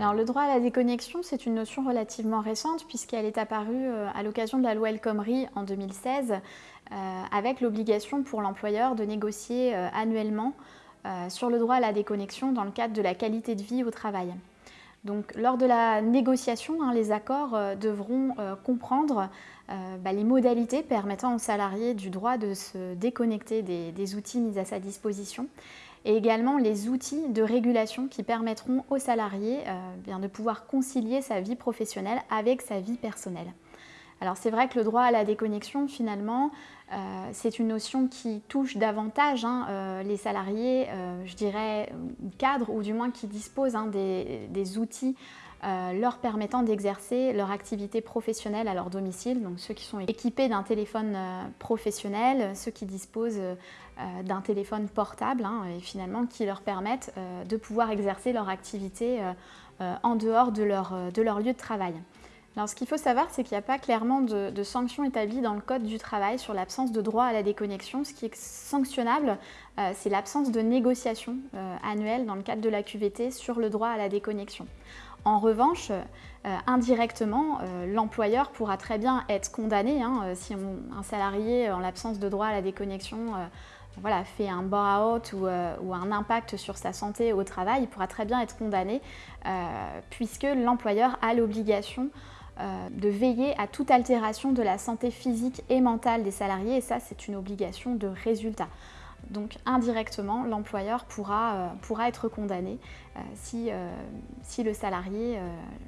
Alors, le droit à la déconnexion, c'est une notion relativement récente puisqu'elle est apparue euh, à l'occasion de la loi El Khomri en 2016 euh, avec l'obligation pour l'employeur de négocier euh, annuellement sur le droit à la déconnexion dans le cadre de la qualité de vie au travail. Donc, lors de la négociation, hein, les accords devront comprendre bah, les modalités permettant aux salariés du droit de se déconnecter des outils mis à sa disposition et également les outils de régulation qui permettront aux salariés euh, de pouvoir concilier sa vie professionnelle avec sa vie personnelle. Alors c'est vrai que le droit à la déconnexion, finalement, euh, c'est une notion qui touche davantage hein, euh, les salariés, je dirais, cadres, ou du moins qui disposent hein, des, outils leur permettant d'exercer leur activité professionnelle à leur domicile, donc ceux qui sont équipés d'un téléphone professionnel, ceux qui disposent euh, d'un téléphone portable hein, et finalement qui leur permettent euh, de pouvoir exercer leur activité euh, en dehors de leur lieu de travail. Alors, ce qu'il faut savoir, c'est qu'il n'y a pas clairement de, sanctions établies dans le Code du travail sur l'absence de droit à la déconnexion. Ce qui est sanctionnable, c'est l'absence de négociation annuelle dans le cadre de la QVT sur le droit à la déconnexion. En revanche, indirectement, l'employeur pourra très bien être condamné hein, si un salarié, en l'absence de droit à la déconnexion, voilà, fait un burn-out euh, ou, un impact sur sa santé au travail, il pourra très bien être condamné euh, puisque l'employeur a l'obligation euh, de veiller à toute altération de la santé physique et mentale des salariés et ça c'est une obligation de résultat. Donc indirectement, l'employeur pourra, pourra, être condamné si, si, le salarié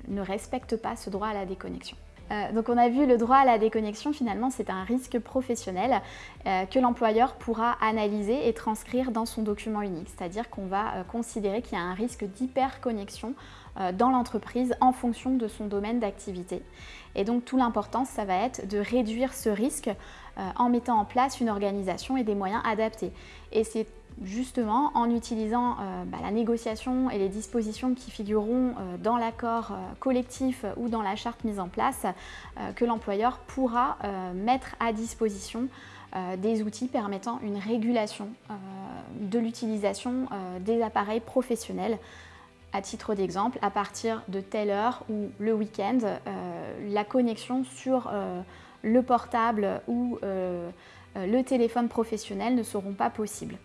ne respecte pas ce droit à la déconnexion. Euh, donc on a vu le droit à la déconnexion, finalement c'est un risque professionnel euh, que l'employeur pourra analyser et transcrire dans son document unique. C'est-à-dire qu'on va euh, considérer qu'il y a un risque d'hyperconnexion dans l'entreprise en fonction de son domaine d'activité. Et donc tout l'important, ça va être de réduire ce risque en mettant en place une organisation et des moyens adaptés. Et c'est justement en utilisant euh, bah, la négociation et les dispositions qui figureront euh, dans l'accord euh, collectif ou dans la charte mise en place que l'employeur pourra mettre à disposition des outils permettant une régulation de l'utilisation des appareils professionnels. À titre d'exemple, à partir de telle heure ou le week-end, la connexion sur le portable ou le téléphone professionnel ne seront pas possibles.